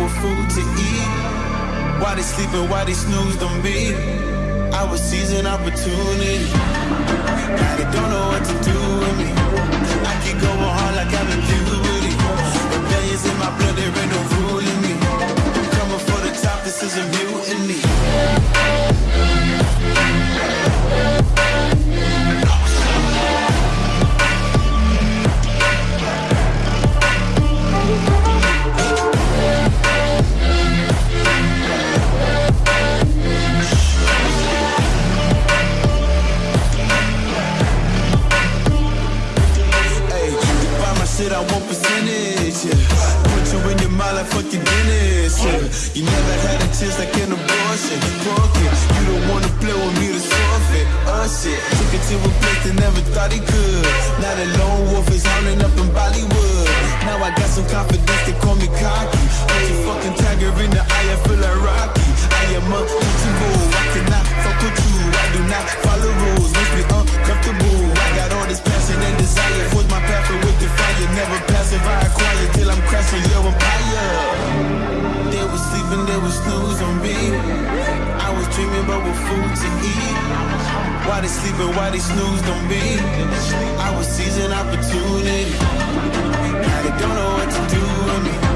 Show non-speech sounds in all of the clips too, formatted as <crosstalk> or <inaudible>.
people food to eat. Why they sleeping, why they snooze on me? I was seizing opportunity. Now they don't know what to do with me. I keep going hard like I'm in puberty. Rebellions in my blood, there ain't no relatives like an abortion. Broken, you don't wanna play with me to forfeit. Us it uh, took it to a place they never thought he could. Now the lone wolf is hounding up in Bollywood. Now I got some confidence, they call me cocky. Put your fucking tiger in the eye, I feel like Rocky. I am a to go, I cannot fuck with you. I do not follow rules, makes me uncomfortable. How they sleeping, why they snooze on me? I was seizing opportunity. Now they don't know what to do with me.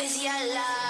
poesía love.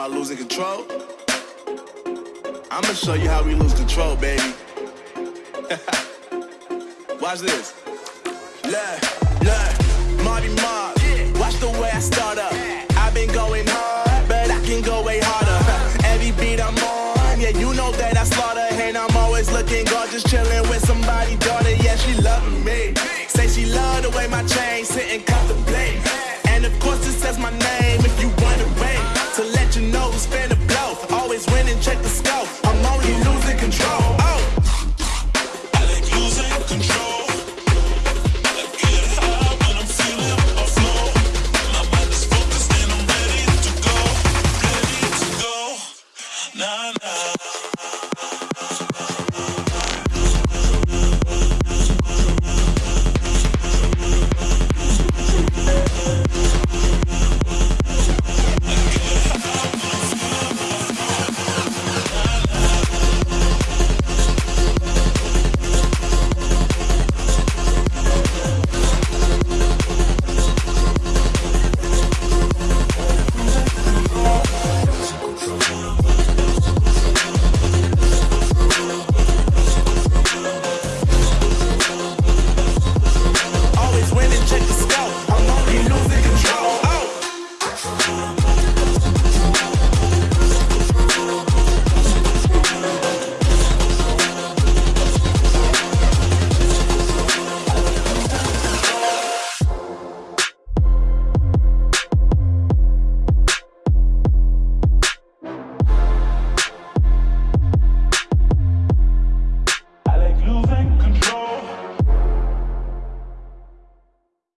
I losing control? I'ma show you how we lose control, baby. <laughs> Watch this. Look, look. always winning. Check the